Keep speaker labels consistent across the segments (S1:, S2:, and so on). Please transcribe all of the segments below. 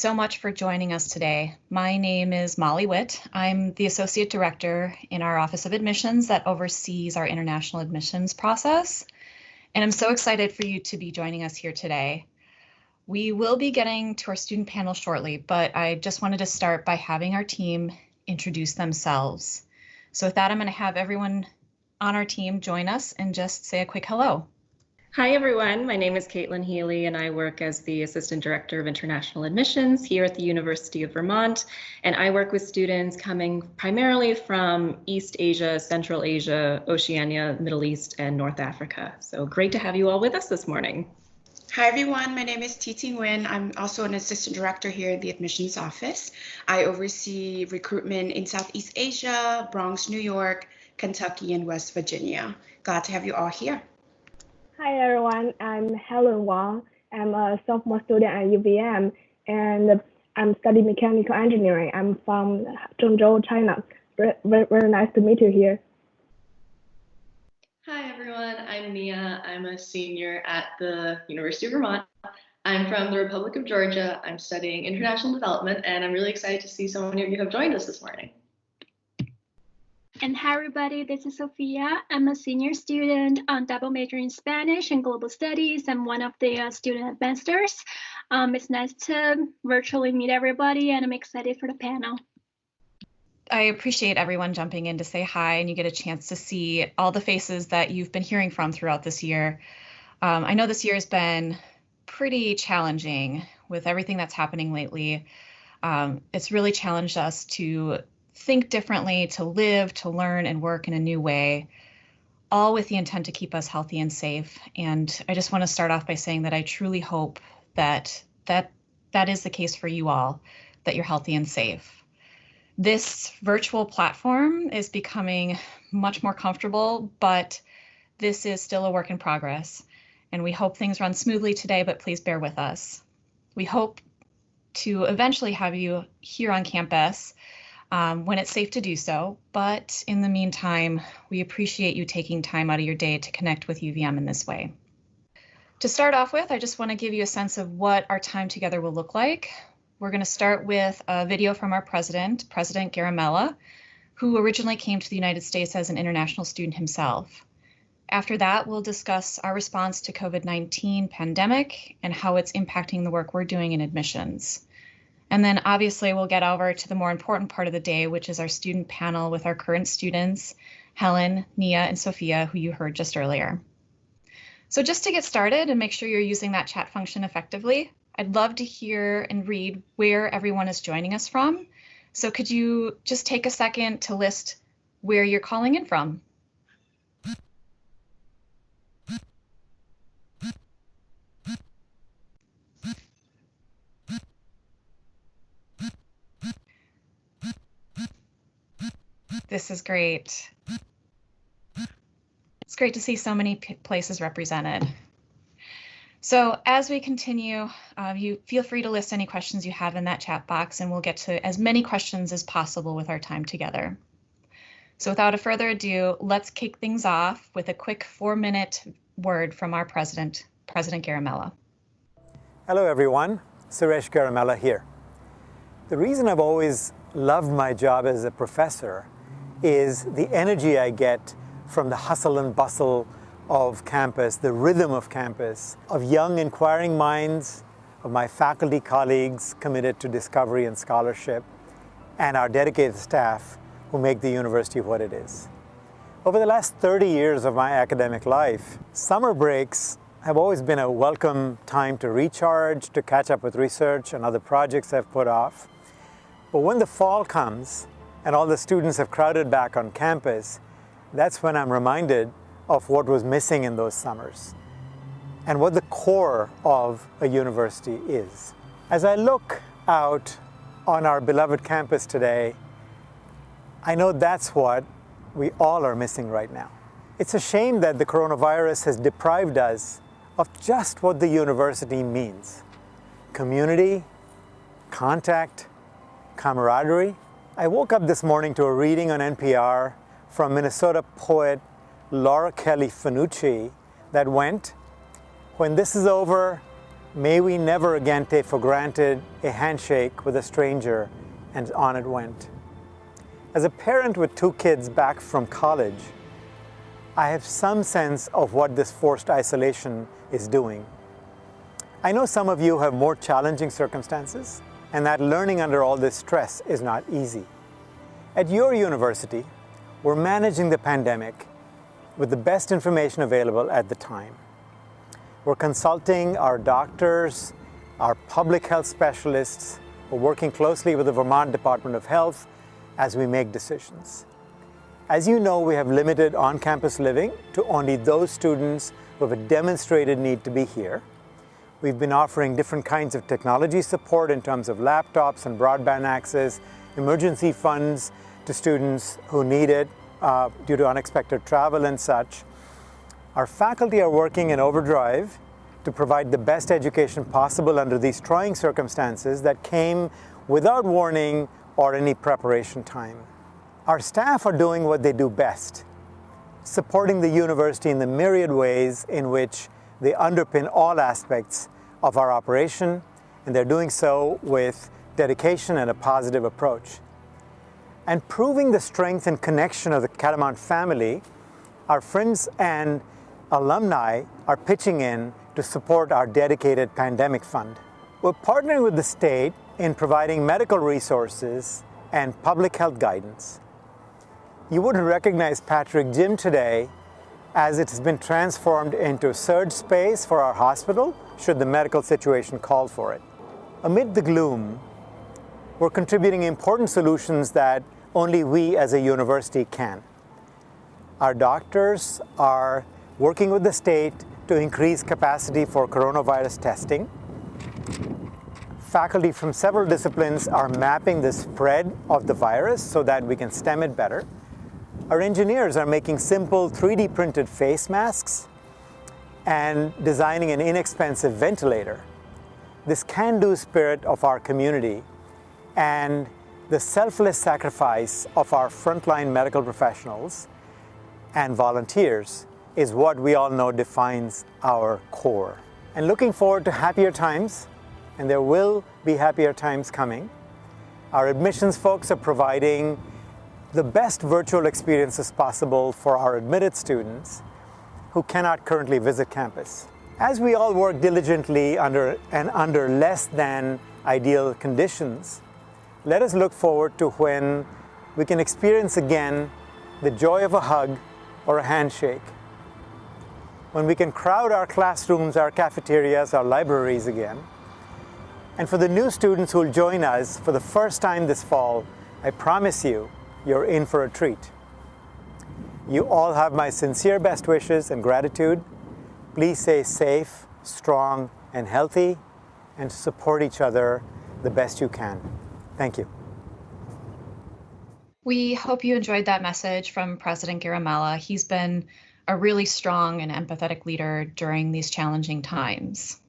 S1: so much for joining us today. My name is Molly Witt. I'm the Associate Director in our Office of Admissions that oversees our international admissions process. And I'm so excited for you to be joining us here today. We will be getting to our student panel shortly, but I just wanted to start by having our team introduce themselves. So with that, I'm going to have everyone on our team join us and just say a quick hello.
S2: Hi, everyone. My name is Caitlin Healy, and I work as the Assistant Director of International Admissions here at the University of Vermont. And I work with students coming primarily from East Asia, Central Asia, Oceania, Middle East, and North Africa. So great to have you all with us this morning.
S3: Hi, everyone. My name is Titi Nguyen. I'm also an assistant director here at the admissions office. I oversee recruitment in Southeast Asia, Bronx, New York, Kentucky, and West Virginia. Glad to have you all here.
S4: Hi everyone, I'm Helen Wang. I'm a sophomore student at UVM and I'm studying mechanical engineering. I'm from Zhengzhou, China. Very, very nice to meet you here.
S5: Hi everyone, I'm Mia. I'm a senior at the University of Vermont. I'm from the Republic of Georgia. I'm studying international development and I'm really excited to see so many of you have joined us this morning.
S6: And hi everybody, this is Sophia. I'm a senior student on double major in Spanish and Global Studies. I'm one of the uh, student ambassadors. Um, it's nice to virtually meet everybody and I'm excited for the panel.
S1: I appreciate everyone jumping in to say hi and you get a chance to see all the faces that you've been hearing from throughout this year. Um, I know this year has been pretty challenging with everything that's happening lately. Um, it's really challenged us to think differently, to live, to learn, and work in a new way, all with the intent to keep us healthy and safe. And I just want to start off by saying that I truly hope that that that is the case for you all, that you're healthy and safe. This virtual platform is becoming much more comfortable, but this is still a work in progress. And we hope things run smoothly today, but please bear with us. We hope to eventually have you here on campus um, when it's safe to do so. But in the meantime, we appreciate you taking time out of your day to connect with UVM in this way. To start off with, I just want to give you a sense of what our time together will look like. We're going to start with a video from our president, President Garimella, who originally came to the United States as an international student himself. After that, we'll discuss our response to COVID-19 pandemic and how it's impacting the work we're doing in admissions. And then obviously we'll get over to the more important part of the day, which is our student panel with our current students, Helen, Nia, and Sophia, who you heard just earlier. So just to get started and make sure you're using that chat function effectively, I'd love to hear and read where everyone is joining us from. So could you just take a second to list where you're calling in from? This is great. It's great to see so many places represented. So as we continue, uh, you feel free to list any questions you have in that chat box and we'll get to as many questions as possible with our time together. So without a further ado, let's kick things off with a quick four minute word from our president, President Garimella.
S7: Hello everyone, Suresh Garimella here. The reason I've always loved my job as a professor is the energy I get from the hustle and bustle of campus, the rhythm of campus, of young inquiring minds, of my faculty colleagues committed to discovery and scholarship, and our dedicated staff who make the university what it is. Over the last 30 years of my academic life, summer breaks have always been a welcome time to recharge, to catch up with research and other projects I've put off. But when the fall comes, and all the students have crowded back on campus, that's when I'm reminded of what was missing in those summers and what the core of a university is. As I look out on our beloved campus today, I know that's what we all are missing right now. It's a shame that the coronavirus has deprived us of just what the university means. Community, contact, camaraderie, I woke up this morning to a reading on NPR from Minnesota poet Laura Kelly Fanucci that went, when this is over, May we never again take for granted a handshake with a stranger and on it went. As a parent with two kids back from college, I have some sense of what this forced isolation is doing. I know some of you have more challenging circumstances and that learning under all this stress is not easy. At your university, we're managing the pandemic with the best information available at the time. We're consulting our doctors, our public health specialists, we're working closely with the Vermont Department of Health as we make decisions. As you know, we have limited on-campus living to only those students who have a demonstrated need to be here. We've been offering different kinds of technology support in terms of laptops and broadband access, emergency funds to students who need it uh, due to unexpected travel and such. Our faculty are working in overdrive to provide the best education possible under these trying circumstances that came without warning or any preparation time. Our staff are doing what they do best, supporting the university in the myriad ways in which they underpin all aspects of our operation, and they're doing so with dedication and a positive approach. And proving the strength and connection of the Catamount family, our friends and alumni are pitching in to support our dedicated pandemic fund. We're partnering with the state in providing medical resources and public health guidance. You wouldn't recognize Patrick Gym today as it has been transformed into surge space for our hospital should the medical situation call for it. Amid the gloom, we're contributing important solutions that only we as a university can. Our doctors are working with the state to increase capacity for coronavirus testing. Faculty from several disciplines are mapping the spread of the virus so that we can stem it better. Our engineers are making simple 3D printed face masks and designing an inexpensive ventilator. This can-do spirit of our community and the selfless sacrifice of our frontline medical professionals and volunteers is what we all know defines our core. And looking forward to happier times, and there will be happier times coming. Our admissions folks are providing the best virtual experiences possible for our admitted students who cannot currently visit campus. As we all work diligently under and under less than ideal conditions, let us look forward to when we can experience again the joy of a hug or a handshake. When we can crowd our classrooms, our cafeterias, our libraries again. And for the new students who will join us for the first time this fall, I promise you, you're in for a treat. You all have my sincere best wishes and gratitude. Please stay safe, strong, and healthy, and support each other the best you can. Thank you.
S1: We hope you enjoyed that message from President Garimella. He's been a really strong and empathetic leader during these challenging times.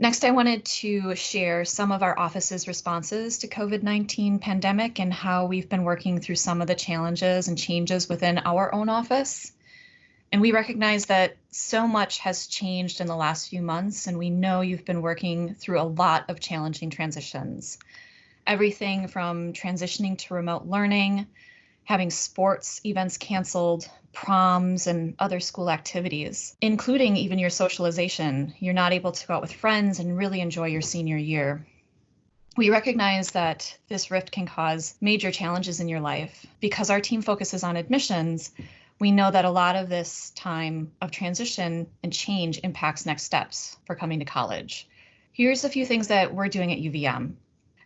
S1: Next, I wanted to share some of our office's responses to COVID-19 pandemic and how we've been working through some of the challenges and changes within our own office. And we recognize that so much has changed in the last few months, and we know you've been working through a lot of challenging transitions. Everything from transitioning to remote learning, having sports events canceled, proms, and other school activities, including even your socialization. You're not able to go out with friends and really enjoy your senior year. We recognize that this rift can cause major challenges in your life. Because our team focuses on admissions, we know that a lot of this time of transition and change impacts next steps for coming to college. Here's a few things that we're doing at UVM.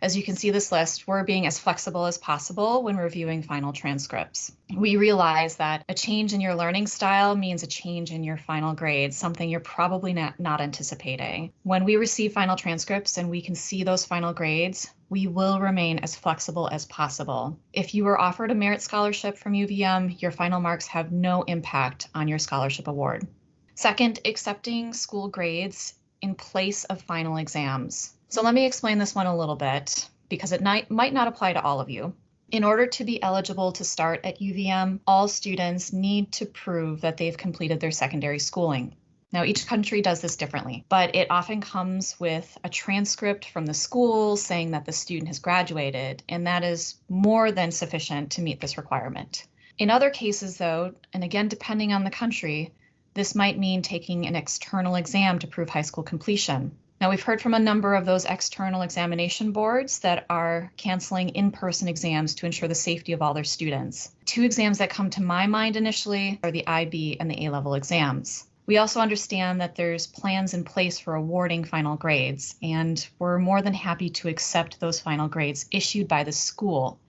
S1: As you can see this list, we're being as flexible as possible when reviewing final transcripts. We realize that a change in your learning style means a change in your final grade, something you're probably not, not anticipating. When we receive final transcripts and we can see those final grades, we will remain as flexible as possible. If you were offered a merit scholarship from UVM, your final marks have no impact on your scholarship award. Second, accepting school grades in place of final exams. So let me explain this one a little bit because it might, might not apply to all of you. In order to be eligible to start at UVM, all students need to prove that they've completed their secondary schooling. Now, each country does this differently, but it often comes with a transcript from the school saying that the student has graduated, and that is more than sufficient to meet this requirement. In other cases, though, and again, depending on the country, this might mean taking an external exam to prove high school completion. Now, we've heard from a number of those external examination boards that are canceling in-person exams to ensure the safety of all their students. Two exams that come to my mind initially are the IB and the A-level exams. We also understand that there's plans in place for awarding final grades, and we're more than happy to accept those final grades issued by the school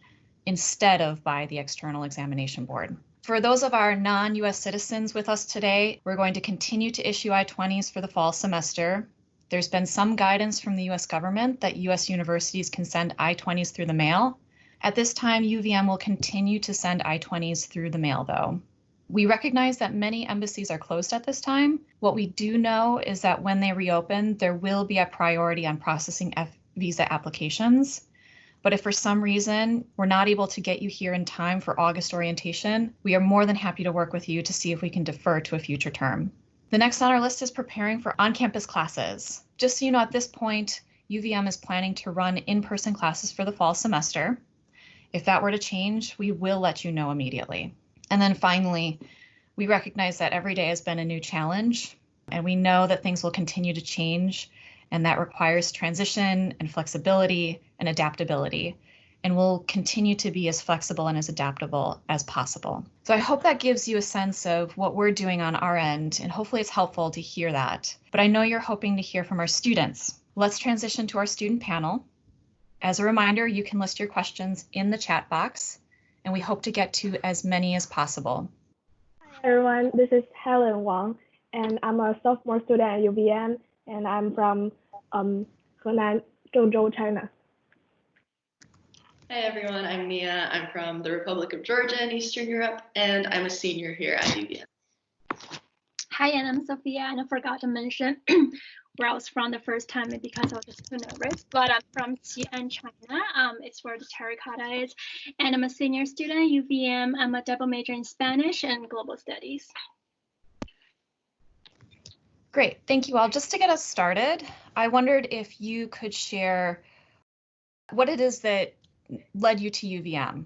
S1: instead of by the external examination board. For those of our non-US citizens with us today, we're going to continue to issue I-20s for the fall semester. There's been some guidance from the US government that US universities can send I-20s through the mail. At this time, UVM will continue to send I-20s through the mail though. We recognize that many embassies are closed at this time. What we do know is that when they reopen, there will be a priority on processing F visa applications. But if for some reason we're not able to get you here in time for August orientation, we are more than happy to work with you to see if we can defer to a future term. The next on our list is preparing for on-campus classes. Just so you know, at this point, UVM is planning to run in-person classes for the fall semester. If that were to change, we will let you know immediately. And then finally, we recognize that every day has been a new challenge, and we know that things will continue to change, and that requires transition and flexibility and adaptability. And we'll continue to be as flexible and as adaptable as possible. So I hope that gives you a sense of what we're doing on our end, and hopefully it's helpful to hear that. But I know you're hoping to hear from our students. Let's transition to our student panel. As a reminder, you can list your questions in the chat box and we hope to get to as many as possible.
S4: Hi everyone, this is Helen Wang, and I'm a sophomore student at UVM, and I'm from um, Henan, Zhengzhou, China.
S5: Hey everyone, I'm Mia. I'm from the Republic of Georgia in Eastern Europe, and I'm a senior here at UVM.
S6: Hi, and I'm Sophia, and I forgot to mention where I was from the first time because I was just too nervous. But I'm from Xi'an, China. Um, it's where the terracotta is. And I'm a senior student at UVM. I'm a double major in Spanish and global studies.
S1: Great, thank you all. Just to get us started, I wondered if you could share what it is that led you to UVM.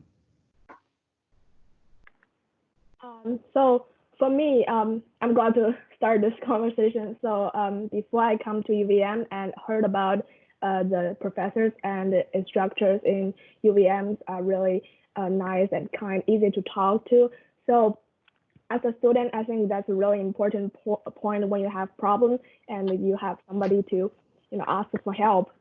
S4: Um, so for me, um, I'm glad to start this conversation. So um, before I come to UVM and heard about uh, the professors and the instructors in UVMs are really uh, nice and kind, easy to talk to. So as a student, I think that's a really important po point when you have problems and you have somebody to, you know, ask for help.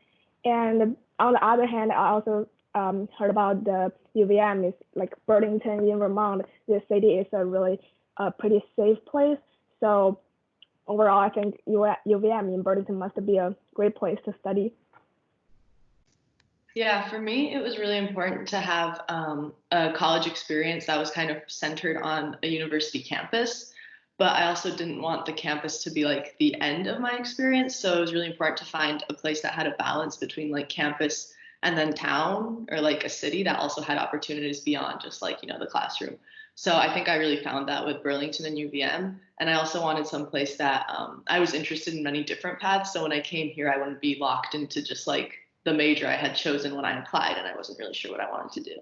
S4: And on the other hand, I also um, heard about the UVM is like Burlington in Vermont. The city is a really a pretty safe place. So overall, I think UVM in Burlington must be a great place to study.
S5: Yeah, for me, it was really important to have um, a college experience that was kind of centered on a university campus. But I also didn't want the campus to be like the end of my experience. So it was really important to find a place that had a balance between like campus and then town or like a city that also had opportunities beyond just like, you know, the classroom. So I think I really found that with Burlington and UVM. And I also wanted some place that um, I was interested in many different paths. So when I came here, I wouldn't be locked into just like the major I had chosen when I applied, and I wasn't really sure what I wanted to do.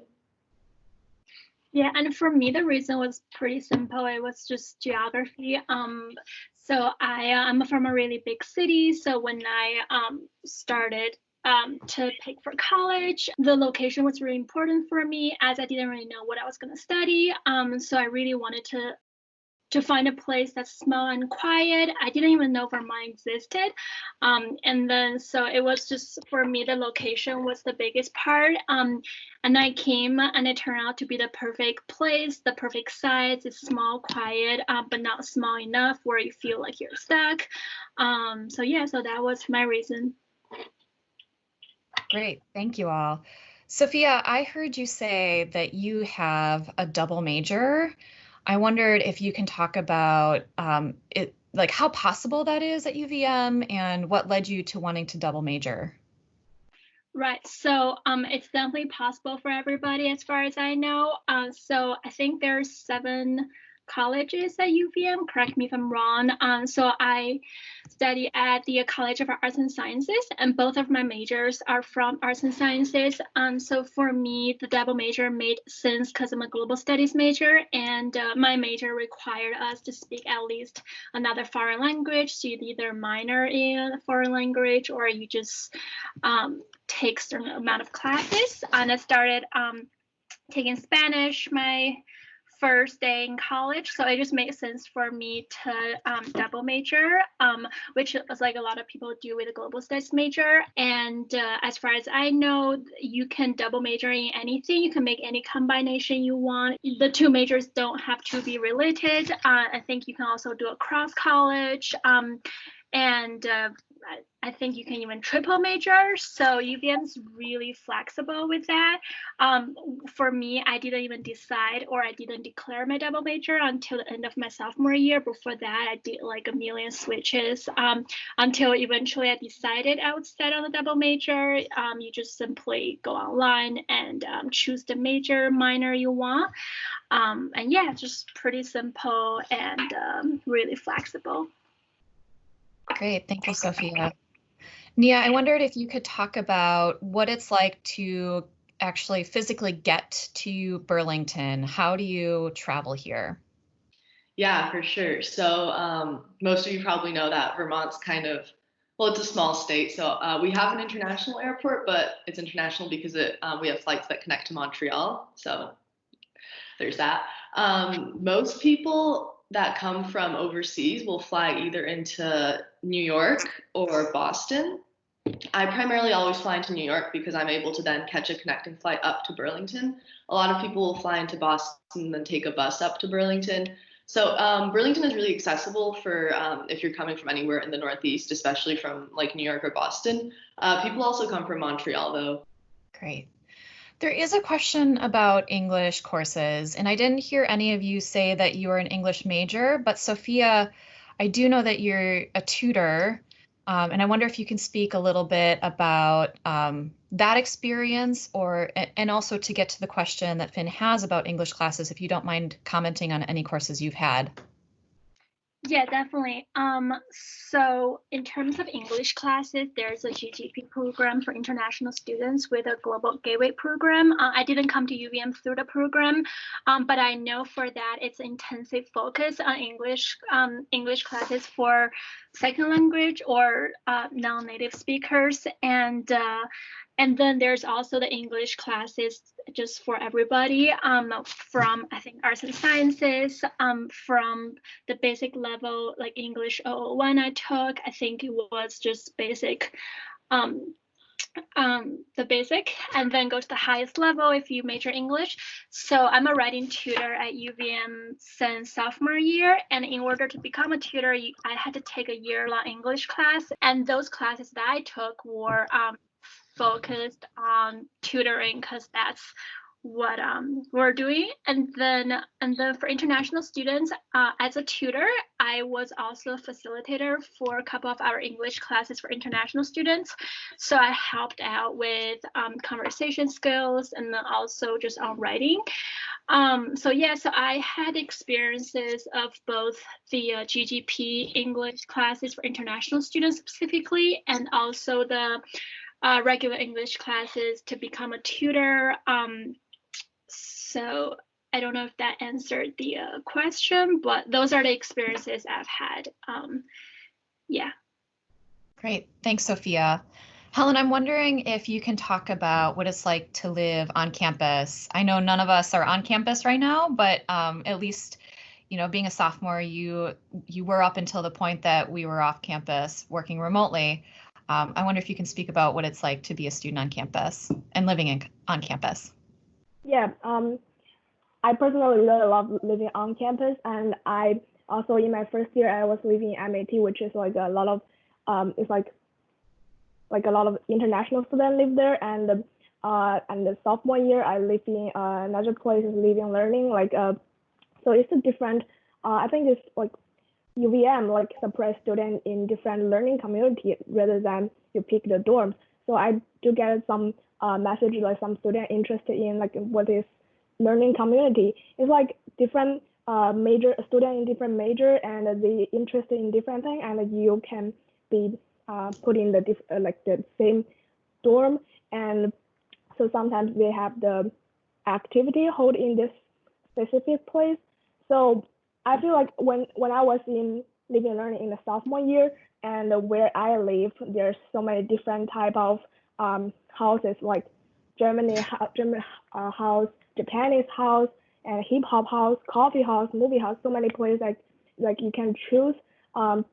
S6: Yeah, and for me, the reason was pretty simple. It was just geography. Um, so I uh, from a really big city. So when I um, started um, to pick for college. The location was really important for me as I didn't really know what I was going to study. Um, so I really wanted to to find a place that's small and quiet. I didn't even know Vermont existed. Um, and then so it was just for me, the location was the biggest part. Um, and I came and it turned out to be the perfect place, the perfect size. It's small, quiet, uh, but not small enough where you feel like you're stuck. Um, so yeah, so that was my reason.
S1: Great, thank you all. Sophia, I heard you say that you have a double major. I wondered if you can talk about um, it, like how possible that is at UVM and what led you to wanting to double major.
S6: Right. So um, it's definitely possible for everybody, as far as I know. Uh, so I think there's seven colleges at UVM. Correct me if I'm wrong. Um, so I study at the College of Arts and Sciences, and both of my majors are from arts and sciences. Um, so for me, the double major made sense because I'm a global studies major, and uh, my major required us to speak at least another foreign language. So you either minor in a foreign language or you just um, take certain amount of classes. And I started um, taking Spanish my first day in college so it just makes sense for me to um, double major um, which is like a lot of people do with a global studies major. And uh, as far as i know you can double major in anything. You can make any combination you want. The two majors don't have to be related. Uh, i think you can also do a cross college um, and uh, I think you can even triple major. So UVM is really flexible with that. Um, for me, I didn't even decide or I didn't declare my double major until the end of my sophomore year. Before that, I did like a million switches um, until eventually I decided I would start on the double major. Um, you just simply go online and um, choose the major minor you want. Um, and yeah, it's just pretty simple and um, really flexible.
S1: Great. Thank you, Sophia. Nia, I wondered if you could talk about what it's like to actually physically get to Burlington. How do you travel here?
S5: Yeah, for sure. So um, most of you probably know that Vermont's kind of well, it's a small state, so uh, we have an international airport, but it's international because it um, we have flights that connect to Montreal. So there's that. Um, most people that come from overseas will fly either into New York or Boston. I primarily always fly into New York because I'm able to then catch a connecting flight up to Burlington. A lot of people will fly into Boston and then take a bus up to Burlington. So um, Burlington is really accessible for um, if you're coming from anywhere in the Northeast, especially from like New York or Boston. Uh, people also come from Montreal though.
S1: Great. There is a question about English courses, and I didn't hear any of you say that you are an English major, but Sophia, I do know that you're a tutor, um, and I wonder if you can speak a little bit about um, that experience, or and also to get to the question that Finn has about English classes, if you don't mind commenting on any courses you've had.
S6: Yeah, definitely. Um, so in terms of English classes, there's a GGP program for international students with a global gateway program. Uh, I didn't come to UVM through the program, um, but I know for that it's intensive focus on English um, English classes for second language or uh, non-native speakers and uh, and then there's also the English classes just for everybody um, from I think arts and sciences um, from the basic level like English 001 I took I think it was just basic um, um, the basic and then go to the highest level if you major English. So I'm a writing tutor at UVM since sophomore year. And in order to become a tutor, I had to take a year long English class. And those classes that I took were um, focused on tutoring because that's what um, we're doing. And then and then for international students uh, as a tutor i was also a facilitator for a couple of our english classes for international students. So i helped out with um, conversation skills and then also just on writing. Um, so yeah so i had experiences of both the uh, ggp english classes for international students specifically and also the uh, regular English classes to become a tutor. Um, so I don't know if that answered the uh, question, but those are the experiences I've had. Um, yeah.
S1: Great. Thanks, Sophia. Helen, I'm wondering if you can talk about what it's like to live on campus. I know none of us are on campus right now, but um, at least, you know, being a sophomore, you you were up until the point that we were off campus working remotely. Um, I wonder if you can speak about what it's like to be a student on campus and living in, on campus.
S4: Yeah, um, I personally really love living on campus, and I also in my first year I was living in MAT, which is like a lot of, um, it's like, like a lot of international students live there, and uh, and the sophomore year I lived in uh, another place, living learning, like uh, so it's a different. Uh, I think it's like UVM like separate students in different learning community rather than you pick the dorms. So I do get some uh, message like some student interested in like what is learning community. It's like different uh, major student in different major and the interested in different thing, and you can be uh, put in the diff, uh, like the same dorm. And so sometimes they have the activity hold in this specific place. So I feel like when when I was in living and learning in the sophomore year and where I live, there's so many different type of um, houses like Germany German uh, house, Japanese house, and hip hop house, coffee house, movie house. So many places like like you can choose. Um,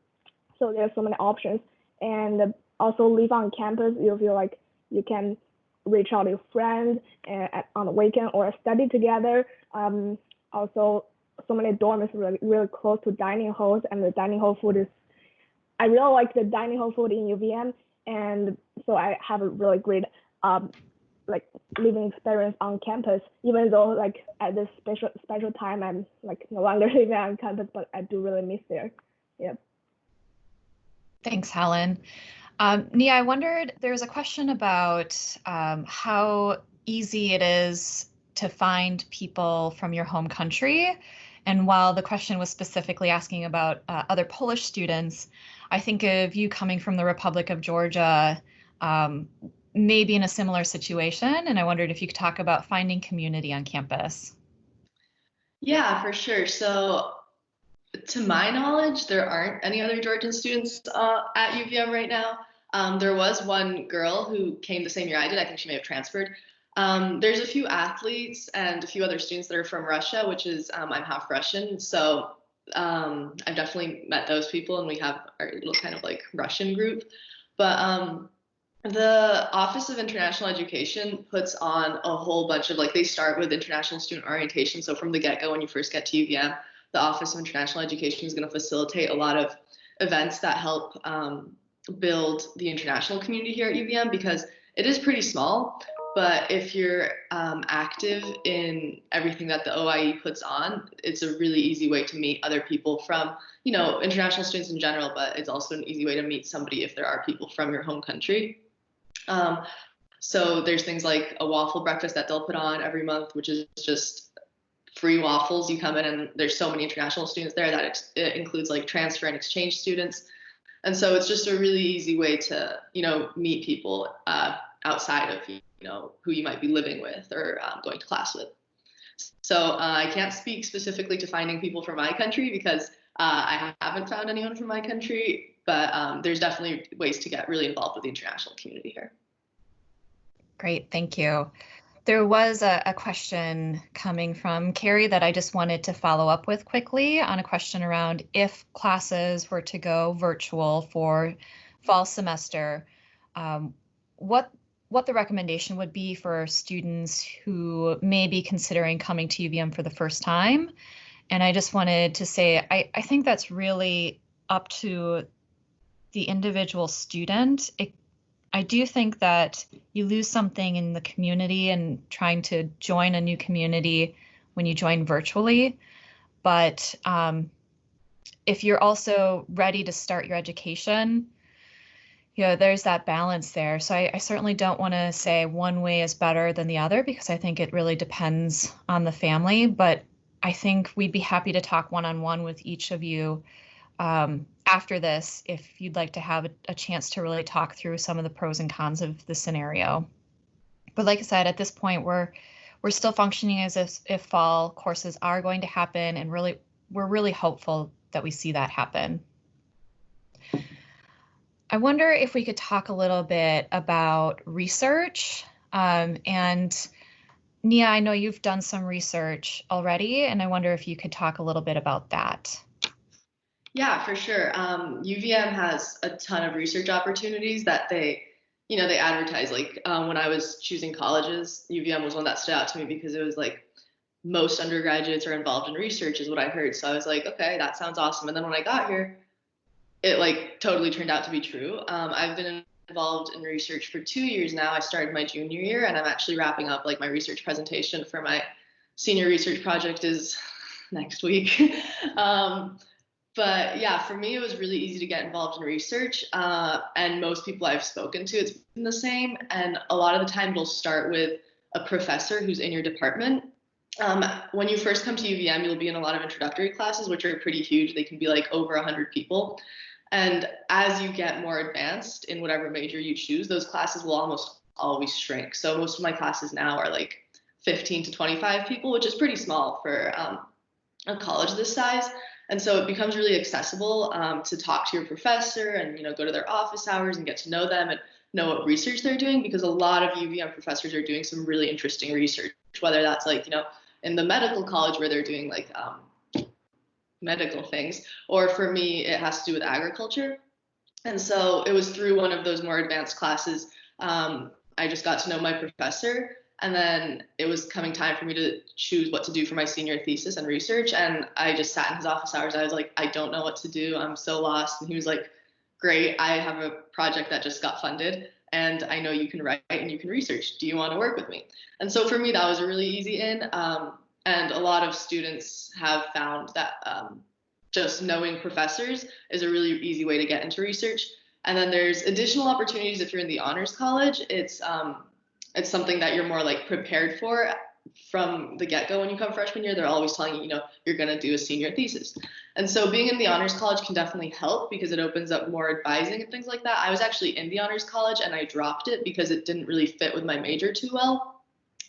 S4: so there's so many options, and also live on campus. You feel like you can reach out to your friends and, on the weekend or study together. Um, also, so many dorms really, really close to dining halls, and the dining hall food is. I really like the dining hall food in UVM, and so I have a really great um, like living experience on campus. Even though like at this special special time, I'm like no longer living on campus, but I do really miss there. Yeah.
S1: Thanks, Helen. Um, Nia, I wondered there's a question about um, how easy it is to find people from your home country. And while the question was specifically asking about uh, other Polish students, I think of you coming from the Republic of Georgia, um, maybe in a similar situation. And I wondered if you could talk about finding community on campus.
S5: Yeah, for sure. So to my knowledge, there aren't any other Georgian students uh, at UVM right now. Um, there was one girl who came the same year I did. I think she may have transferred. Um, there's a few athletes and a few other students that are from Russia, which is um, I'm half Russian, so um, I've definitely met those people, and we have our little kind of like Russian group. But um, the Office of International Education puts on a whole bunch of like they start with international student orientation. So from the get-go, when you first get to UVM, the Office of International Education is going to facilitate a lot of events that help um, build the international community here at UVM because it is pretty small. But if you're um, active in everything that the OIE puts on, it's a really easy way to meet other people from, you know, international students in general, but it's also an easy way to meet somebody if there are people from your home country. Um, so there's things like a waffle breakfast that they'll put on every month, which is just free waffles. You come in and there's so many international students there that it, includes like transfer and exchange students and so it's just a really easy way to you know meet people uh, outside of you know who you might be living with or um, going to class with. So uh, i can't speak specifically to finding people from my country because uh, i haven't found anyone from my country but um, there's definitely ways to get really involved with the international community here.
S1: Great thank you. There was a, a, question coming from Carrie that I just wanted to follow up with quickly on a question around if classes were to go virtual for fall semester, um, what what the recommendation would be for students who may be considering coming to UVM for the first time. And I just wanted to say, I, I think that's really up to the individual student. It I do think that you lose something in the community and trying to join a new community when you join virtually. But um, if you're also ready to start your education, you know, there's that balance there. So I, I certainly don't want to say one way is better than the other because I think it really depends on the family. But I think we'd be happy to talk one on one with each of you um, after this if you'd like to have a, a, chance to really talk through some of the pros and cons of the scenario. But like I said, at this point, we're we're still functioning as if, if fall courses are going to happen, and really we're really hopeful that we see that happen. I wonder if we could talk a little bit about research um, and Nia, I know you've done some research already, and I wonder if you could talk a little bit about that.
S5: Yeah, for sure. Um, UVM has a ton of research opportunities that they, you know, they advertise. Like um, when I was choosing colleges, UVM was one that stood out to me because it was like most undergraduates are involved in research, is what I heard. So I was like, okay, that sounds awesome. And then when I got here, it like totally turned out to be true. Um, I've been involved in research for two years now. I started my junior year, and I'm actually wrapping up like my research presentation for my senior research project is next week. um, but yeah, for me, it was really easy to get involved in research. Uh, and most people I've spoken to, it's been the same. And a lot of the time, it'll start with a professor who's in your department. um, when you first come to UVM, you'll be in a lot of introductory classes, which are pretty huge. They can be like over 100 people. And as you get more advanced in whatever major you choose, those classes will almost always shrink. So most of my classes now are like 15 to 25 people, which is pretty small for um, a college this size. And so it becomes really accessible um, to talk to your professor and you know go to their office hours and get to know them and know what research they're doing because a lot of UVM professors are doing some really interesting research, whether that's like you know in the medical college where they're doing like um, medical things, or for me it has to do with agriculture. And so it was through one of those more advanced classes um, I just got to know my professor and then it was coming time for me to choose what to do for my senior thesis and research. And I just sat in his office hours. I was like, I don't know what to do. I'm so lost. And he was like, Great, I have a project that just got funded and I know you can write and you can research. Do you want to work with me? And so for me, that was a really easy in. Um, and a lot of students have found that um, just knowing professors is a really easy way to get into research. And then there's additional opportunities if you're in the honors college. It's um, it's something that you're more like prepared for from the get-go when you come freshman year they're always telling you you know you're going to do a senior thesis and so being in the honors college can definitely help because it opens up more advising and things like that i was actually in the honors college and i dropped it because it didn't really fit with my major too well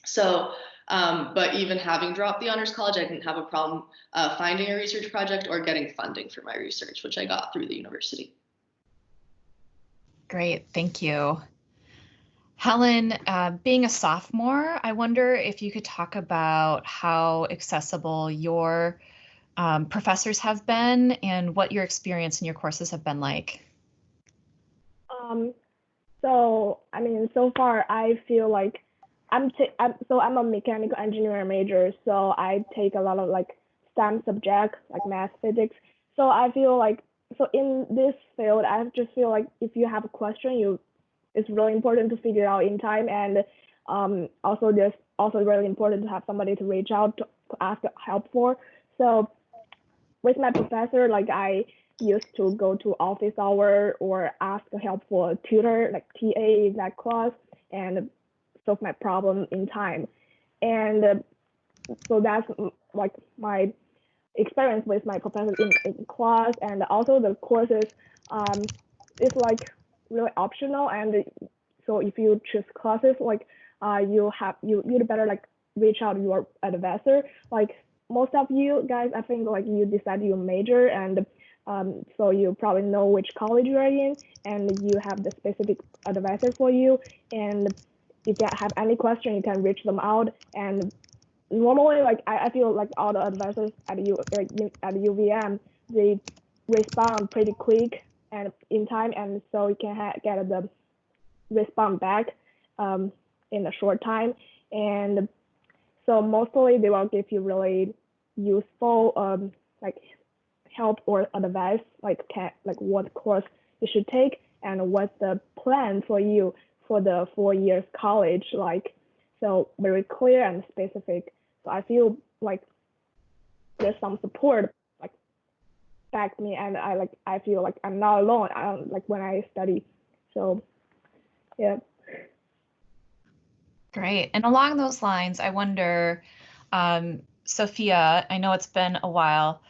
S5: so um, but even having dropped the honors college i didn't have a problem uh, finding a research project or getting funding for my research which i got through the university
S1: great thank you Helen, uh, being a sophomore, I wonder if you could talk about how accessible your um, professors have been and what your experience in your courses have been like.
S4: Um, so, I mean, so far I feel like I'm, I'm so I'm a mechanical engineering major, so I take a lot of like STEM subjects like math, physics. So I feel like so in this field, I just feel like if you have a question, you it's really important to figure out in time and um, also there's also really important to have somebody to reach out to, to ask help for. So with my professor, like I used to go to office hour or ask help for a tutor, like TA in that class, and solve my problem in time. And uh, so that's like my experience with my professor in, in class and also the courses. Um, it's like really optional and so if you choose classes like uh, you have you you better like reach out your advisor like most of you guys i think like you decide your major and um, so you probably know which college you are in and you have the specific advisor for you and if you have any question you can reach them out and normally like i, I feel like all the advisors at you at uvm they respond pretty quick and in time, and so you can get the response back um, in a short time. And so mostly they will give you really useful um, like help or advice, like can, like what course you should take and what's the plan for you for the four years college. Like so very clear and specific. So I feel like there's some support like back me and I like I feel like I'm not alone um, like when I study so yeah
S1: great and along those lines I wonder um, Sophia I know it's been a while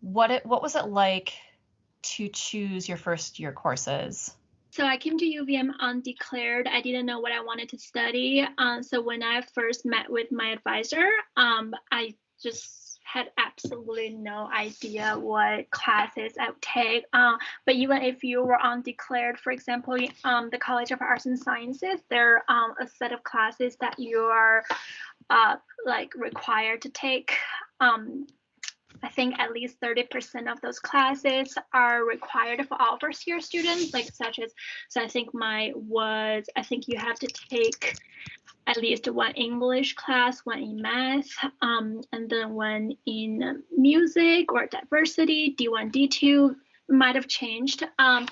S1: what it what was it like to choose your first year courses
S6: so I came to UVM undeclared. I didn't know what I wanted to study. Uh, so when I first met with my advisor, um, I just had absolutely no idea what classes I would take. Um, but even if you were undeclared, for example, um, the College of Arts and Sciences, there are um, a set of classes that you are uh, like required to take. Um, I think at least 30% of those classes are required for all first year students, like such as, so I think my was, I think you have to take at least one English class, one in math, um, and then one in music or diversity, D1, D2 might have changed. Um,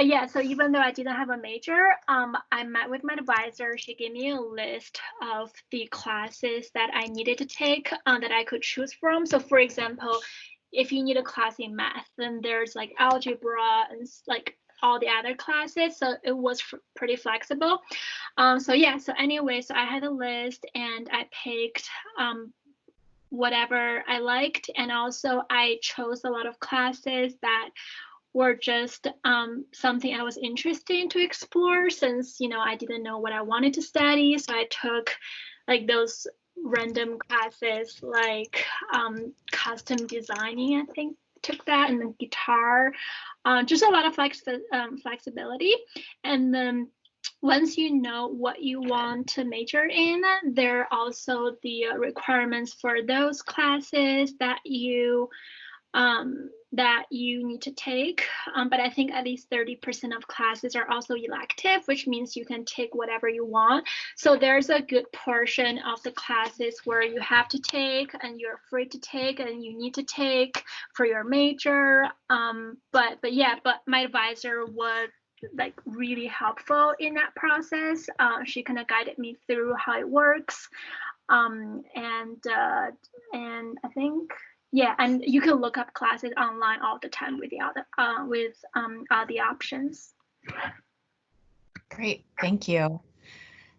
S6: but yeah, so even though I didn't have a major, um, I met with my advisor. She gave me a list of the classes that I needed to take uh, that I could choose from. So for example, if you need a class in math, then there's like algebra and like all the other classes so it was pretty flexible um, so yeah so anyway so i had a list and i picked um, whatever I liked. And also I chose a lot of classes that were just um, something I was interested in to explore since, you know, I didn't know what I wanted to study. So I took like those random classes like um, custom designing, I think took that and the guitar, uh, just a lot of flex um, flexibility. And then once you know what you want to major in, there are also the uh, requirements for those classes that you um, that you need to take. Um, but I think at least 30% of classes are also elective, which means you can take whatever you want. So there's a good portion of the classes where you have to take and you're free to take and you need to take for your major. Um, but but yeah, but my advisor would like really helpful in that process. Uh, she kind of guided me through how it works. Um, and uh, and I think yeah, and you can look up classes online all the time with the other uh, with um, all the options.
S1: Great, thank you.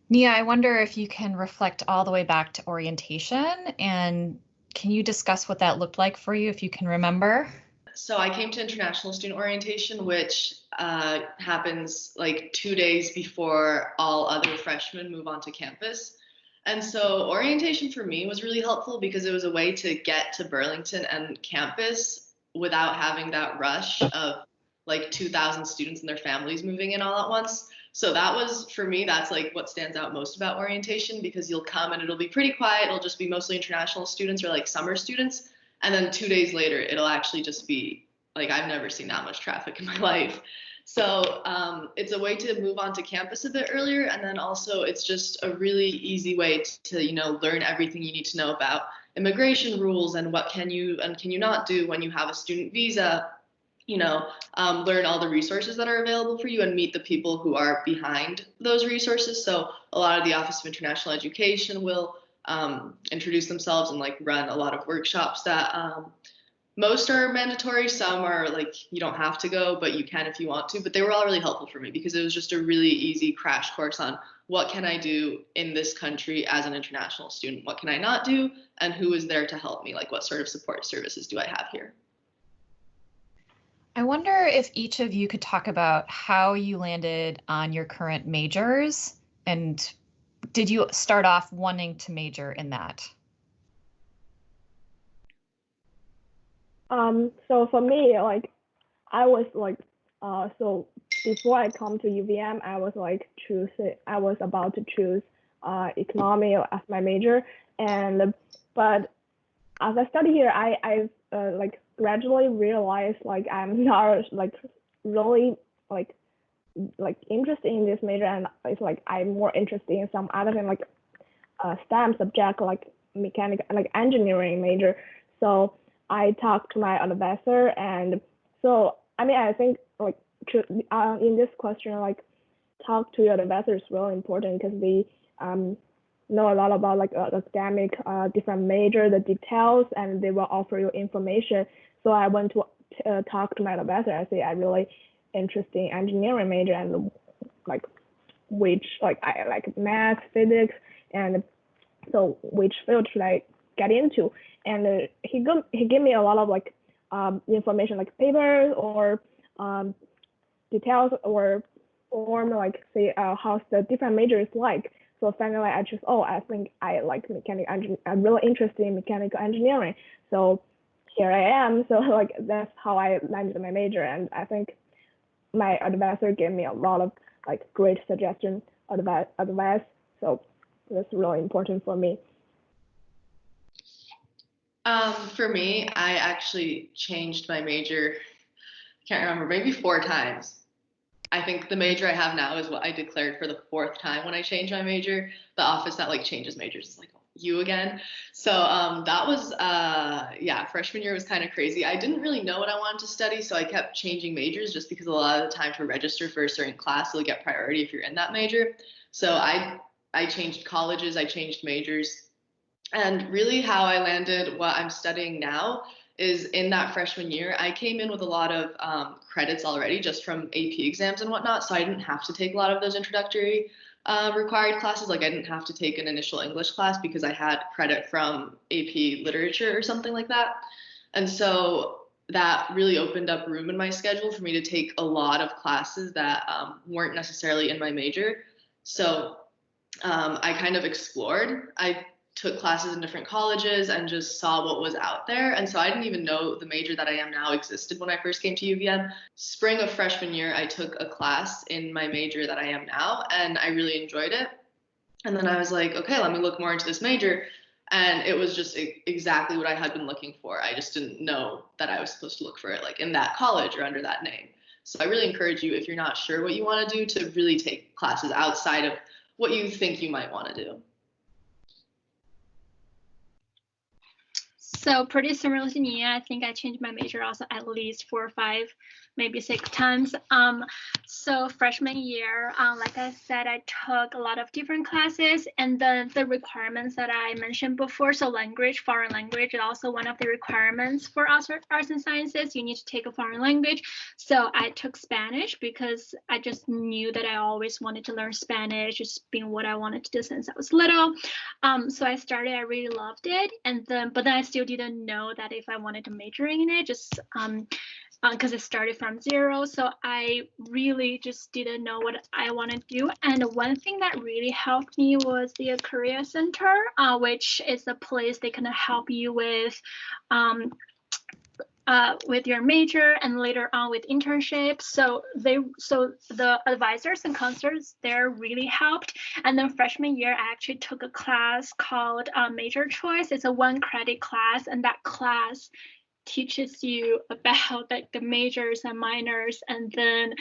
S1: Nia, I wonder if you can reflect all the way back to orientation and can you discuss what that looked like for you if you can remember?
S5: So I came to international student orientation, which uh, happens like two days before all other freshmen move onto campus. And so orientation for me was really helpful because it was a way to get to Burlington and campus without having that rush of like 2,000 students and their families moving in all at once. So that was for me, that's like what stands out most about orientation because you'll come and it'll be pretty quiet. It'll just be mostly international students or like summer students. And then two days later, it'll actually just be like I've never seen that much traffic in my life. So um, it's a way to move on to campus a bit earlier, and then also it's just a really easy way to, you know learn everything you need to know about immigration rules and what can you and can you not do when you have a student visa. You know, um, learn all the resources that are available for you and meet the people who are behind those resources. So a lot of the Office of International Education will um, introduce themselves and like run a lot of workshops that um, most are mandatory some are like you don't have to go but you can if you want to but they were all really helpful for me because it was just a really easy crash course on what can i do in this country as an international student? What can i not do? And who is there to help me? Like what sort of support services do i have here?
S1: I wonder if each of you could talk about how you landed on your current majors and did you start off wanting to major in that
S4: Um, so for me, like, I was like, uh, so before I come to UVM, I was like choosing, I was about to choose uh, economy as my major, and but as I study here, I I uh, like gradually realized like I'm not like really like like interested in this major, and it's like I'm more interested in some other than like uh, STEM subject like mechanic like engineering major. So I talked to my advisor, and so I mean, I think like to, uh, in this question, like talk to your advisor is really important because they um, know a lot about like uh, academic uh, different major, the details, and they will offer you information. So I went to uh, talk to my advisor. I say I really interested in engineering major and like which like I like math, physics, and so which field should I get into? and uh, he go, he gave me a lot of like um, information like papers or um, details or form like say uh, the different majors like. So finally I just oh I think I like mechanical. I'm really interested in mechanical engineering. So here I am. So like that's how I landed my major, and I think my advisor gave me a lot of like great suggestions, advice, advice. So that's really important for me.
S5: Um, for me, I actually changed my major. I can't remember, maybe four times. I think the major I have now is what I declared for the fourth time when I changed my major. The office that like changes majors is like you again. So um, that was uh, yeah, freshman year was kind of crazy. I didn't really know what I wanted to study, so I kept changing majors just because a lot of the time to register for a certain class, you'll get priority if you're in that major. So I I changed colleges, I changed majors and really, how I landed what I'm studying now is in that freshman year, I came in with a lot of um, credits already just from AP exams and whatnot. So I didn't have to take a lot of those introductory uh, required classes. Like I didn't have to take an initial English class because I had credit from AP literature or something like that. And so that really opened up room in my schedule for me to take a lot of classes that um, weren't necessarily in my major. So um, I kind of explored. I took classes in different colleges and just saw what was out there. And so I didn't even know the major that I am now existed when I first came to UVM. Spring of freshman year, I took a class in my major that I am now, and I really enjoyed it. And then I was like, okay, let me look more into this major. And it was just exactly what I had been looking for. I just didn't know that I was supposed to look for it like in that college or under that name. So I really encourage you, if you're not sure what you want to do, to really take classes outside of what you think you might want to do.
S6: So pretty similar to me, I think I changed my major also at least four or five, maybe six times. Um, so freshman year, um, like I said, I took a lot of different classes and then the requirements that I mentioned before. So language, foreign language is also one of the requirements for arts, arts and sciences. You need to take a foreign language. So I took Spanish because I just knew that I always wanted to learn Spanish, just being what I wanted to do since I was little. Um, so I started, I really loved it. And then, but then I still didn't know that if I wanted to major in it, just um, because uh, it started from zero. So I really just didn't know what I want to do. And one thing that really helped me was the Career Center, uh, which is a place they can help you with um, uh, with your major and later on with internships. So they so the advisors and counselors there really helped. And then freshman year, I actually took a class called uh, Major Choice. It's a one credit class, and that class teaches you about like the majors and minors, and then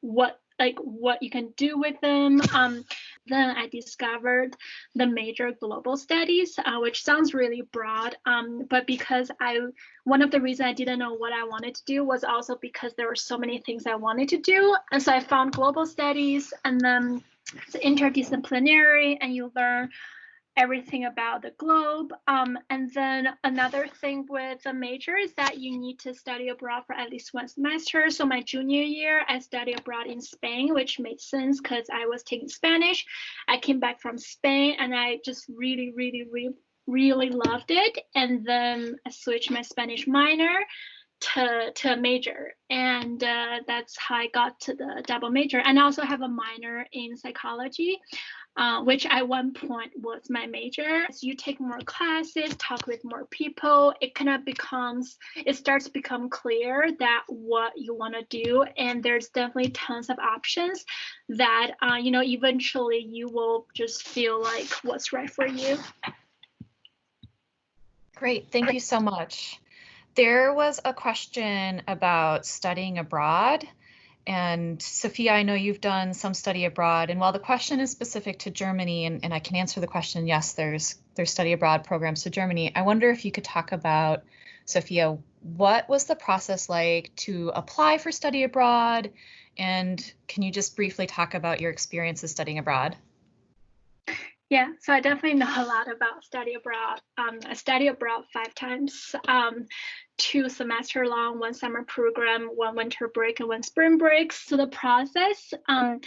S6: what like what you can do with them. Um, then I discovered the major global studies, uh, which sounds really broad. Um, but because I, one of the reasons I didn't know what I wanted to do was also because there were so many things I wanted to do. And so I found global studies and then it's interdisciplinary and you learn everything about the globe. Um, and then another thing with the major is that you need to study abroad for at least one semester. So my junior year, I studied abroad in Spain, which made sense because I was taking Spanish. I came back from Spain and I just really, really, really, really loved it. And then I switched my Spanish minor to to a major and uh, that's how i got to the double major and i also have a minor in psychology uh, which at one point was my major. As you take more classes, talk with more people, it kind of becomes, it starts to become clear that what you want to do. And there's definitely tons of options that, uh, you know, eventually you will just feel like what's right for you.
S1: Great, thank you so much. There was a question about studying abroad. And Sophia, I know you've done some study abroad, and while the question is specific to Germany, and, and I can answer the question, yes, there's there's study abroad programs to Germany. I wonder if you could talk about, Sophia, what was the process like to apply for study abroad? And can you just briefly talk about your experiences studying abroad?
S6: Yeah, so I definitely know a lot about study abroad. Um, I studied abroad five times, um, two semester long, one summer program, one winter break, and one spring break. So the process, um,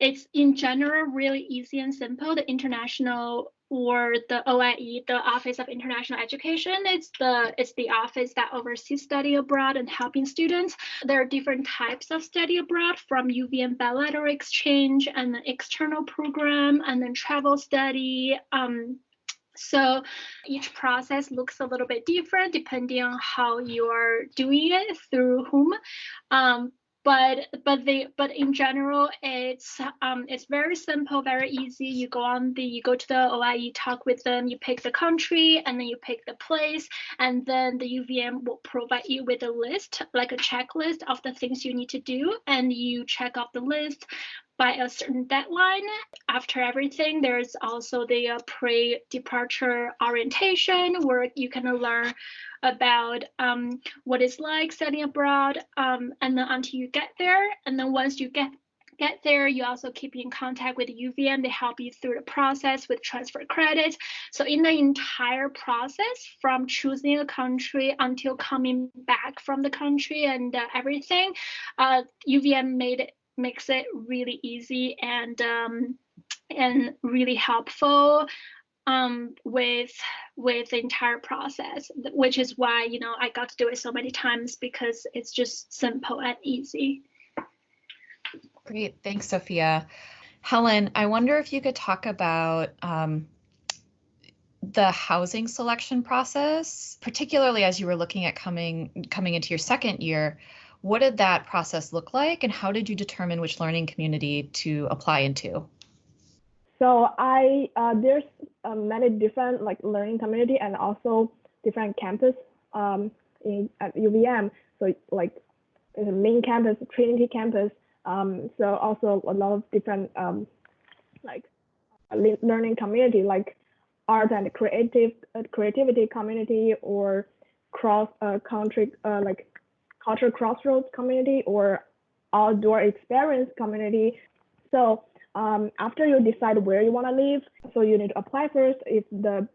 S6: it's in general really easy and simple. The international or the OIE, the Office of International Education. It's the it's the office that oversees study abroad and helping students. There are different types of study abroad from UVM bilateral exchange and the external program and then travel study. Um, so each process looks a little bit different depending on how you are doing it through whom. Um, but but they but in general it's um it's very simple very easy. You go on the you go to the OIE talk with them you pick the country and then you pick the place and then the UVM will provide you with a list like a checklist of the things you need to do and you check off the list by a certain deadline. After everything, there's also the uh, pre-departure orientation where you can learn about um, what it's like studying abroad um, and then until you get there. And then once you get get there, you also keep in contact with UVM. They help you through the process with transfer credit. So in the entire process, from choosing a country until coming back from the country and uh, everything, uh, UVM made makes it really easy and um, and really helpful um, with with the entire process, which is why you know I got to do it so many times because it's just simple and easy.
S1: Great, thanks, Sophia. Helen, I wonder if you could talk about um, the housing selection process, particularly as you were looking at coming coming into your second year. What did that process look like, and how did you determine which learning community to apply into?
S4: So I uh, there's uh, many different like learning community and also different campus um, in at UVM. So like the main campus, Trinity campus. Um, so also a lot of different um, like learning community like art and creative uh, creativity community or cross uh, country uh, like cultural crossroads community or outdoor experience community. So um, after you decide where you want to live, so you need to apply first. If the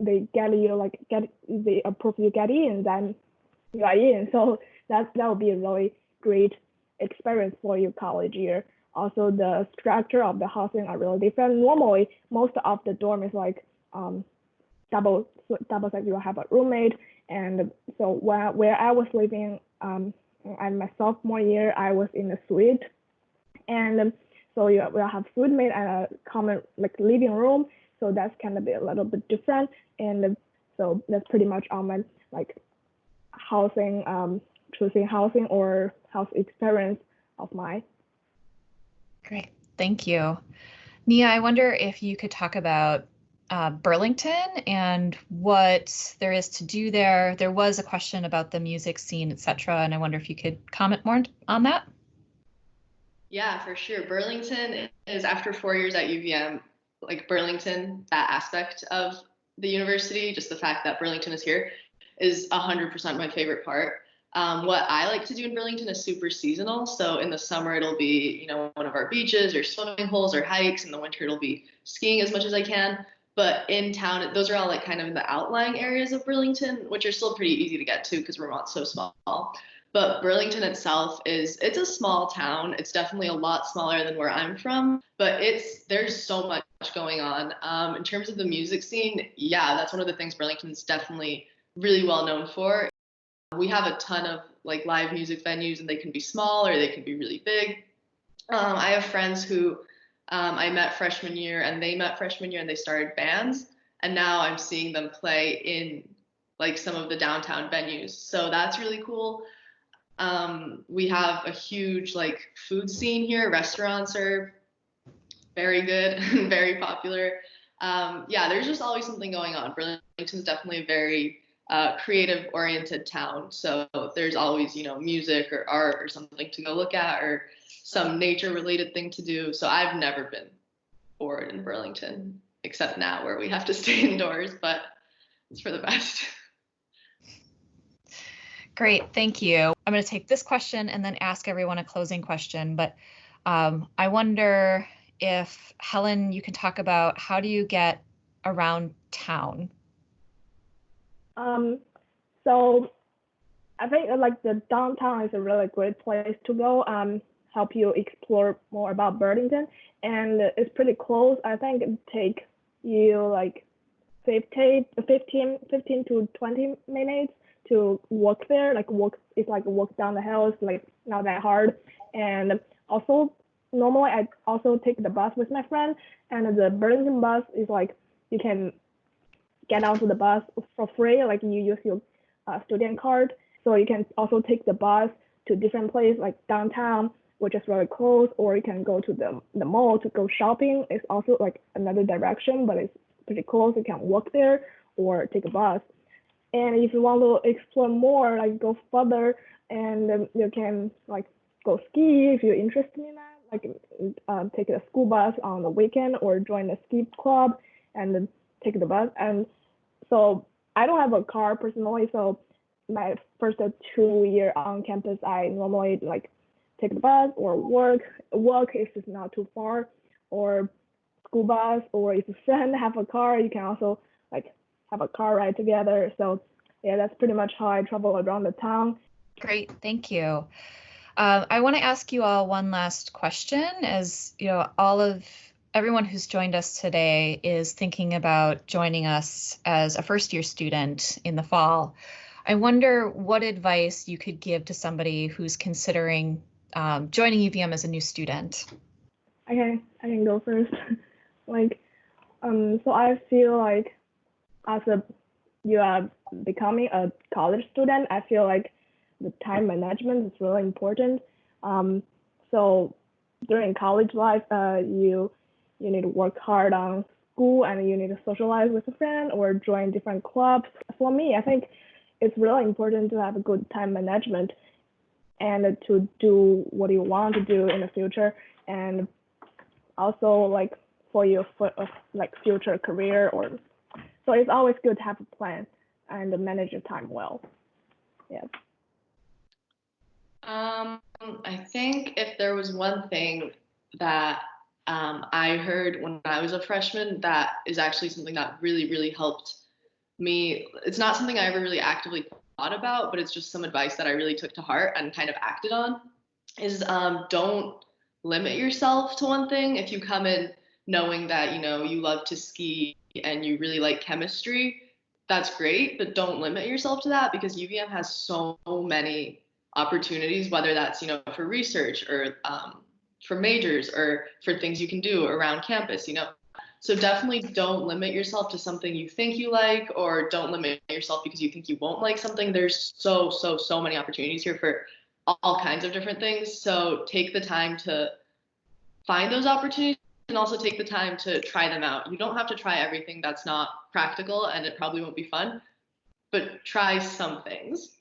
S4: they get you like get they approve you get in, then you are in. So that that would be a really great experience for your college year. Also, the structure of the housing are really different. Normally, most of the dorm is like um, double double sex. You have a roommate, and so where where I was living, um, in my sophomore year, I was in a suite, and so you will have food made and a common like living room. So that's kind of be a little bit different. And so that's pretty much all my like housing, um, choosing housing or house experience of mine.
S1: Great, thank you. Nia, I wonder if you could talk about uh, Burlington and what there is to do there. There was a question about the music scene, etc., and I wonder if you could comment more on that.
S5: Yeah, for sure. Burlington is after four years at UVM, like Burlington, that aspect of the university, just the fact that Burlington is here, is 100% my favorite part. Um, what I like to do in Burlington is super seasonal. So in the summer, it'll be, you know, one of our beaches or swimming holes or hikes. In the winter, it'll be skiing as much as I can. But in town, those are all like kind of in the outlying areas of Burlington, which are still pretty easy to get to because Vermont's so small. But Burlington itself is it's a small town. It's definitely a lot smaller than where I'm from, but it's there's so much going on. Um, in terms of the music scene, yeah, that's one of the things Burlington's definitely really well known for. We have a ton of like live music venues, and they can be small or they can be really big. Um, I have friends who um, I met freshman year, and they met freshman year, and they started bands, and now I'm seeing them play in like some of the downtown venues. So that's really cool. Um, we have a huge like food scene here. Restaurants are very good and very popular. Um, yeah, there's just always something going on. Burlington's definitely a very uh, creative oriented town. So there's always, you know, music or art or something to go look at or some nature related thing to do. So I've never been bored in Burlington, except now where we have to stay indoors, but it's for the best.
S1: Great, thank you. I'm going to take this question and then ask everyone a closing question. But um, I wonder if Helen, you can talk about how do you get around town?
S4: Um, so I think like the downtown is a really great place to go. Um, help you explore more about Burlington, and it's pretty close. I think it take you like 50, 15, 15 to 20 minutes to walk there. Like walk, it's like walk down the hill. It's like not that hard. And also normally I also take the bus with my friend, and the Burlington bus is like you can get onto the bus for free. Like you use your uh, student card, so you can also take the bus to different places like downtown, which is really close, or you can go to the the mall to go shopping. It's also like another direction, but it's pretty close. You can walk there or take a bus. And if you want to explore more, like go further, and um, you can like go ski if you're interested in that. Like um, take a school bus on the weekend or join a ski club and take the bus. And so I don't have a car personally, so my first two year on campus, I normally like take the bus or work walk if it's not too far, or school bus, or if a friend have a car, you can also like have a car ride together. So yeah, that's pretty much how I travel around the town.
S1: Great, thank you. Uh, I want to ask you all one last question. As you know, all of everyone who's joined us today is thinking about joining us as a first year student in the fall. I wonder what advice you could give to somebody who's considering um, joining UVM as a new student.
S4: Okay, I can go first. like, um, so I feel like as a you are becoming a college student, I feel like the time management is really important. Um, so during college life, uh, you you need to work hard on school and you need to socialize with a friend or join different clubs. For me, I think it's really important to have a good time management and to do what you want to do in the future and also like for your for, uh, like future career or so it's always good to have a plan and manage your time well. Yeah.
S5: Um, I think if there was one thing that um, I heard when I was a freshman that is actually something that really, really helped me. It's not something I ever really actively thought about, but it's just some advice that I really took to heart and kind of acted on. Is um, don't limit yourself to one thing. If you come in knowing that you know you love to ski and you really like chemistry, that's great, but don't limit yourself to that because UVM has so many opportunities, whether that's you know for research or um, for majors or for things you can do around campus, you know. So definitely don't limit yourself to something you think you like or don't limit yourself because you think you won't like something. There's so, so, so many opportunities here for all kinds of different things. So take the time to find those opportunities and also take the time to try them out. You don't have to try everything that's not practical and it probably won't be fun, but try some things.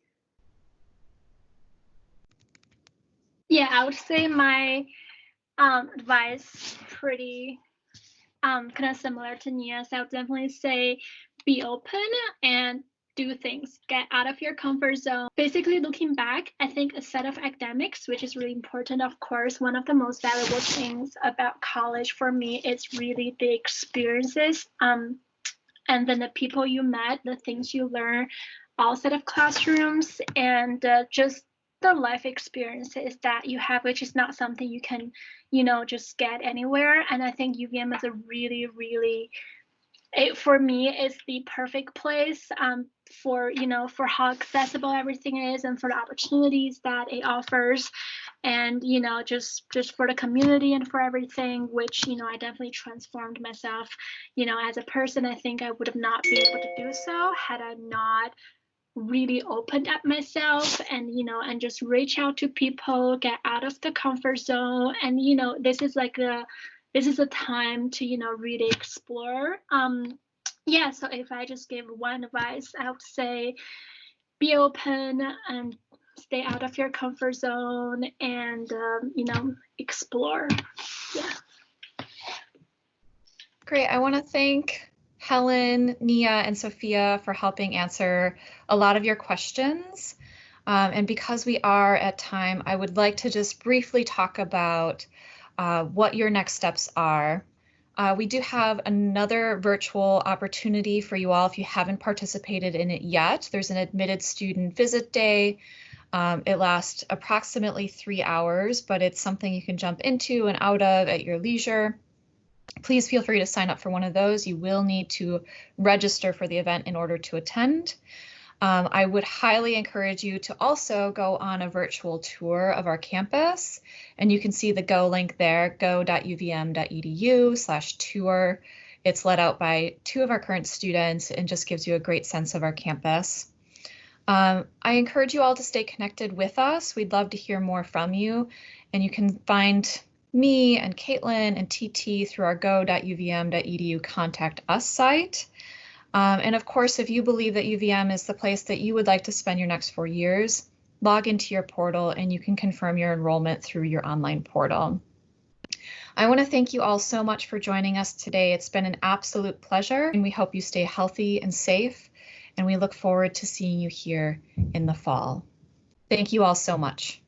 S6: Yeah, I would say my um, advice pretty um, kind of similar to Nia's. I would definitely say be open and do things, get out of your comfort zone. Basically, looking back, I think a set of academics, which is really important, of course, one of the most valuable things about college for me is really the experiences um, and then the people you met, the things you learn outside of classrooms, and uh, just the life experiences that you have, which is not something you can, you know, just get anywhere. And I think UVM is a really, really, it, for me, it's the perfect place um, for, you know, for how accessible everything is and for the opportunities that it offers. And, you know, just just for the community and for everything, which, you know, I definitely transformed myself, you know, as a person. I think I would have not been able to do so had I not really opened up myself and you know and just reach out to people get out of the comfort zone. And you know this is like a this is a time to you know really explore. Um yeah so if i just give one advice i would say be open and stay out of your comfort zone and um, you know explore. Yeah.
S1: Great. I want to thank Helen, Nia, and Sophia for helping answer a lot of your questions. Um, and because we are at time, I would like to just briefly talk about uh, what your next steps are. Uh, we do have another virtual opportunity for you all if you haven't participated in it yet. There's an admitted student visit day. Um, it lasts approximately three hours, but it's something you can jump into and out of at your leisure please feel free to sign up for one of those. You will need to register for the event in order to attend. Um, I would highly encourage you to also go on a virtual tour of our campus, and you can see the Go link there, go.uvm.edu slash tour. It's led out by two of our current students and just gives you a great sense of our campus. Um, I encourage you all to stay connected with us. We'd love to hear more from you, and you can find me and Caitlin and TT through our go.uvm.edu contact us site. Um, and of course, if you believe that UVM is the place that you would like to spend your next four years, log into your portal and you can confirm your enrollment through your online portal. I want to thank you all so much for joining us today. It's been an absolute pleasure, and we hope you stay healthy and safe. And we look forward to seeing you here in the fall. Thank you all so much.